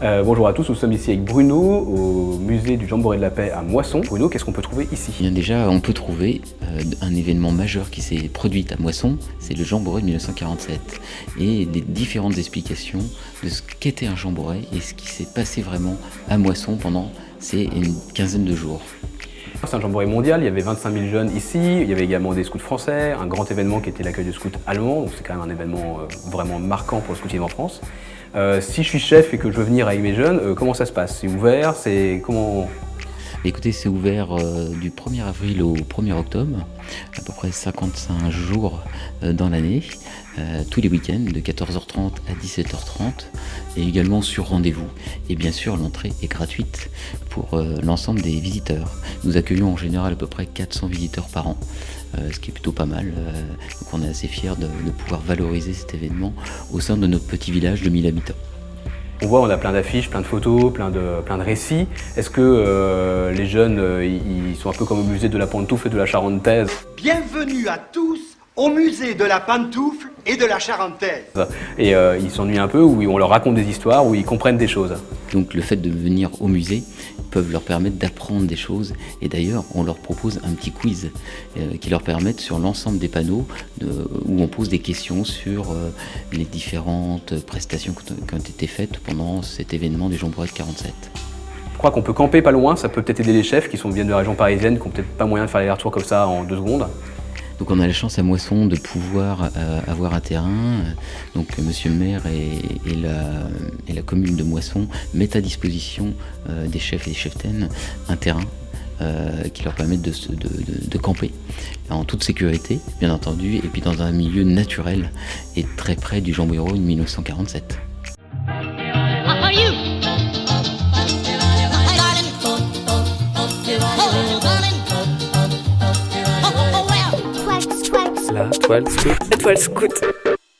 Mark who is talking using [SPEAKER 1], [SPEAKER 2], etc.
[SPEAKER 1] Euh, bonjour à tous, nous sommes ici avec Bruno au musée du Jamboree de la Paix à Moisson. Bruno, qu'est-ce qu'on peut trouver ici?
[SPEAKER 2] Bien déjà, on peut trouver euh, un événement majeur qui s'est produit à Moisson, c'est le Jamboree de 1947 et des différentes explications de ce qu'était un Jamboree et ce qui s'est passé vraiment à Moisson pendant ces une quinzaine de jours.
[SPEAKER 1] C'est un jamboree mondial, il y avait 25 000 jeunes ici, il y avait également des scouts français, un grand événement qui était l'accueil de scouts allemands, donc c'est quand même un événement euh, vraiment marquant pour le scoutisme en France. Euh, si je suis chef et que je veux venir avec mes jeunes, euh, comment ça se passe? C'est ouvert? C'est comment
[SPEAKER 2] Écoutez, c'est ouvert du 1er avril au 1er octobre, à peu près 55 jours dans l'année, tous les week-ends de 14h30 à 17h30 et également sur rendez-vous. Et bien sûr, l'entrée est gratuite pour l'ensemble des visiteurs. Nous accueillons en général à peu près 400 visiteurs par an. Euh, ce qui est plutôt pas mal. Euh, donc on est assez fiers de, pouvoir valoriser cet événement au sein de notre petit village de 1000 habitants.
[SPEAKER 1] On voit, on a plein d'affiches, plein de photos, plein de, plein de récits. Est-ce que euh, les jeunes, ils sont un peu comme au musée de la Pantoufle et de la Charentaise?
[SPEAKER 3] Bienvenue à tous au musée de la Pantoufle et de la Charentaise.
[SPEAKER 1] Et ils s'ennuient un peu, où on leur raconte des histoires, où ils comprennent des choses.
[SPEAKER 2] Donc le fait de venir au musée peuvent leur permettre d'apprendre des choses. Et d'ailleurs, on leur propose un petit quiz euh, qui leur permettent sur l'ensemble des panneaux où on pose des questions sur euh, les différentes prestations qui ont été faites pendant cet événement du Jean de 47.
[SPEAKER 1] Je crois qu'on peut camper pas loin, ça peut peut-être aider les chefs qui sont viennent de la région parisienne, qui n'ont peut-être pas moyen de faire les retours comme ça en deux secondes.
[SPEAKER 2] Donc on a la chance à Moisson de pouvoir euh, avoir un terrain. Donc Monsieur le maire et, la, commune de Moisson mettent à disposition euh, des chefs et des cheftaines un terrain euh, qui leur permet de, camper en toute sécurité, bien entendu, et puis dans un milieu naturel et très près du Jean de 1947.
[SPEAKER 4] La toile scout. La.